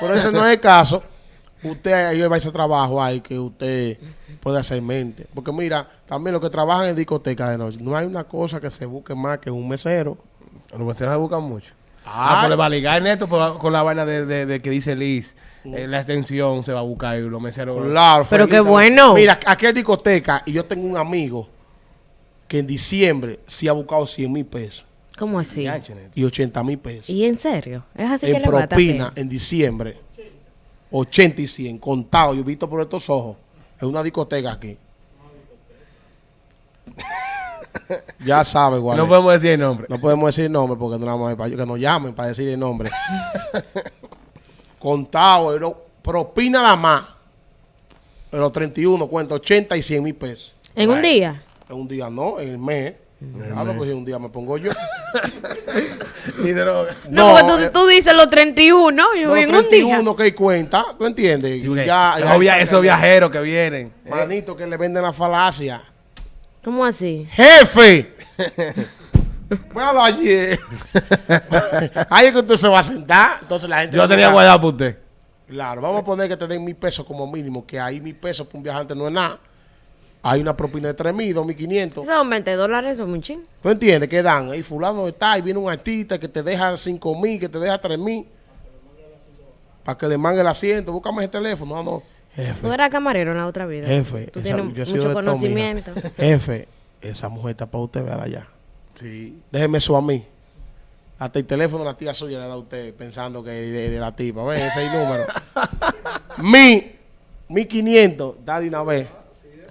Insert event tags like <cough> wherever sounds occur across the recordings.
Pero ese no es el caso. Usted ahí va a ese trabajo ahí que usted puede hacer mente. Porque mira, también los que trabajan en discoteca de noche, no hay una cosa que se busque más que un mesero. Los meseros se buscan mucho. Ah. Ah, pues le va a ligar neto por- con la vaina de, de- de que dice Liz. eh, la extensión se va a buscar y los meseros. Claro, Pero qué bueno. Mira, aquí hay discoteca y yo tengo un amigo que en diciembre sí ha buscado 100 mil pesos ¿Cómo así? Y 80 mil pesos. ¿Y en serio? ¿Es así que en a propina en diciembre. 80 y 100, contado, yo he visto por estos ojos. Es una discoteca aquí. <laughs> ya sabe, igual. No podemos decir el nombre. No podemos decir el nombre porque no la vamos a para que nos llamen para decir el nombre. <laughs> Contado, pero propina la más. En los 31 cuenta 80 y 100 mil pesos. ¿En un día? En un día no, en el mes. Claro, pues si un día me pongo yo. <laughs> Ni droga. No, porque tú, eh, tú dices los 31, yo no, en un día. 31 que hay cuenta, ¿tú entiendes? Sí, Y porque ya- esos, ya viajeros que vienen. eh, Manito, que le venden la falacia. ¿Cómo así? ¡Jefe! <laughs> Bueno, ayer. <laughs> Ahí es que usted se va a sentar. Entonces la gente. yo tenía guardado por usted. Claro, vamos a poner que te den mil pesos como mínimo, que ahí mil pesos para un viajante no es nada. Hay una propina de tres mil, dos mil quinientos. Esos son 20 dólares, son muy ching. ¿Tú entiendes? Que dan? Ahí fulano está, y viene un artista que te deja cinco mil, que te deja tres mil. Para que le mangue el asiento. Búscame ese teléfono. No, no. Tú Jefe, eras camarero en la otra vida. jefe. Tú esa- tienes yo he sido mucho conocimiento. mija. <laughs> Jefe, esa mujer está para usted ver allá. Sí. Déjeme eso a mí. Hasta el teléfono de la tía suya le da a usted pensando que es de, de la tipa. Ve, ese es el número. <laughs> Mi, mi 500, da de una vez.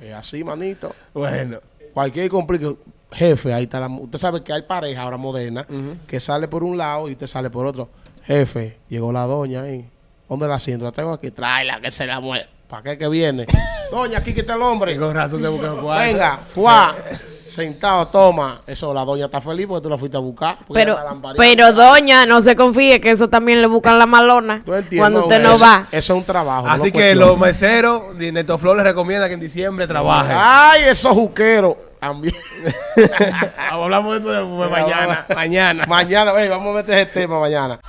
Es así, manito. Bueno. Cualquier complique, jefe, ahí está la. Usted sabe que hay pareja ahora moderna que sale por un lado y usted sale por otro. Jefe, llegó la doña ahí. ¿Dónde la siento? La tengo aquí. Tráela, que se la mueve. ¿Para qué que viene? <laughs> doña, aquí que está el hombre. Y con razón se busca cuarto. Venga, fuá. <laughs> sentado, toma. Eso, la doña está feliz porque tú la fuiste a buscar. Pero, pero doña, no se confíe que eso también le buscan la malona ¿Tú cuando usted no va. Eso es un trabajo. Así que los meseros, Neto Flor les recomienda que en diciembre trabaje. Ay, esos juqueros. También. <laughs> Hablamos de eso de mañana. mañana. Mañana, vamos a meter ese tema mañana.